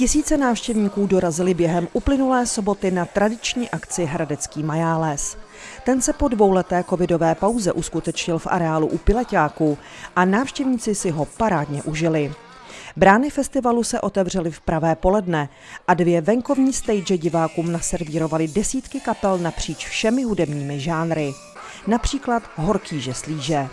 Tisíce návštěvníků dorazili během uplynulé soboty na tradiční akci Hradecký majáles. Ten se po dvouleté covidové pauze uskutečnil v areálu u Pileťáků a návštěvníci si ho parádně užili. Brány festivalu se otevřely v pravé poledne a dvě venkovní stage divákům naservírovaly desítky kapel napříč všemi hudebními žánry. Například Horký žeslíže.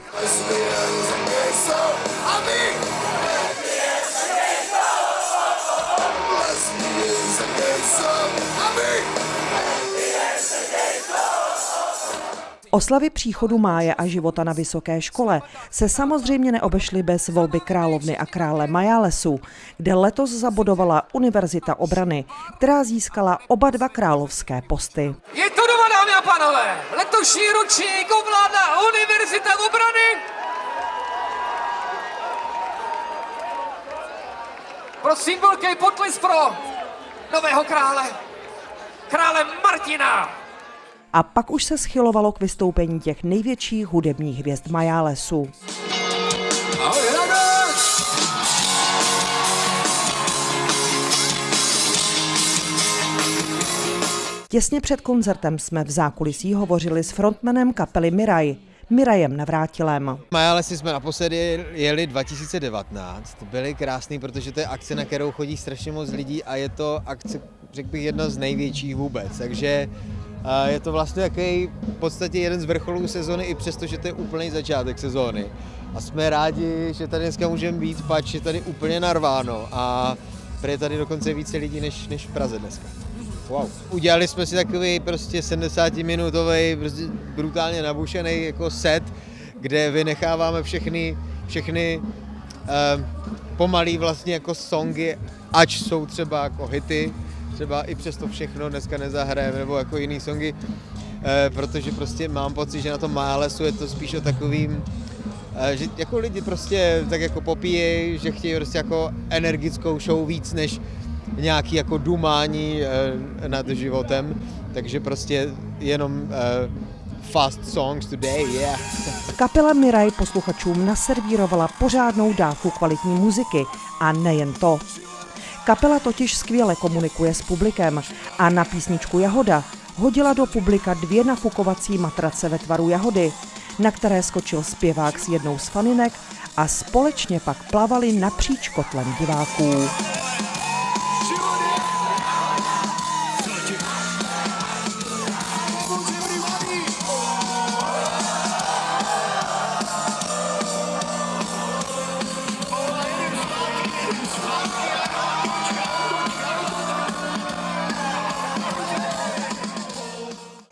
Oslavy příchodu máje a života na vysoké škole se samozřejmě neobešly bez volby královny a krále Majálesu, kde letos zabodovala Univerzita obrany, která získala oba dva královské posty. Je to doma, dámy a pánové! Letošní ročník ovládá Univerzita obrany! Prosím, velký potlis pro nového krále, krále Martina! a pak už se schylovalo k vystoupení těch největších hudebních hvězd Majálesu. Těsně před koncertem jsme v zákulisí hovořili s frontmanem kapely Miraj, Mirajem Navrátilem. Majálesy jsme naposledy jeli 2019. Byly krásný, protože to je akce, na kterou chodí strašně moc lidí a je to akce, řekl bych, jedna z největších vůbec. Takže je to vlastně jaký v podstatě jeden z vrcholů sezony, i přesto, že to je úplný začátek sezóny. A jsme rádi, že tady dneska můžeme být, pač je tady úplně narváno a je tady dokonce více lidí než, než v Praze dneska. Wow. Udělali jsme si takový prostě 70-minutový, prostě brutálně nabušený jako set, kde vynecháváme všechny, všechny eh, pomalý vlastně jako songy, ač jsou třeba jako hity, třeba i přesto všechno dneska nezahrajeme, nebo jako jiný songy, eh, protože prostě mám pocit, že na tom Málesu je to spíš o takovým, eh, že jako lidi prostě tak jako popíjejí, že chtějí prostě jako energickou show víc než nějaký jako dumání eh, nad životem, takže prostě jenom fast songs today, yeah. Kapela Miraj posluchačům naservírovala pořádnou dávku kvalitní muziky a nejen to. Kapela totiž skvěle komunikuje s publikem a na písničku Jahoda hodila do publika dvě nafukovací matrace ve tvaru jahody, na které skočil zpěvák s jednou z faninek a společně pak plavali napříč kotlem diváků.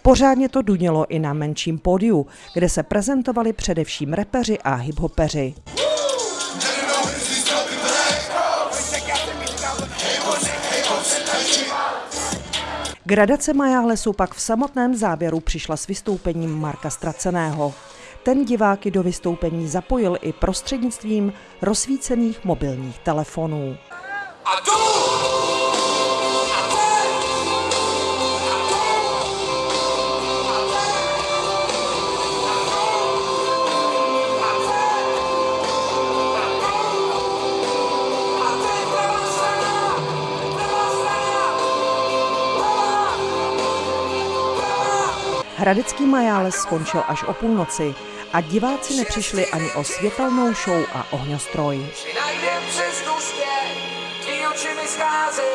Pořádně to dunělo i na menším pódiu, kde se prezentovali především repeři a hiphopeři. Gradace Majálesu pak v samotném závěru přišla s vystoupením Marka Straceného. Ten diváky do vystoupení zapojil i prostřednictvím rozsvícených mobilních telefonů. A tu! Hradecký majáles skončil až o půlnoci a diváci nepřišli ani o světelnou show a ohňostroj. Přes duště, oči mi scházej,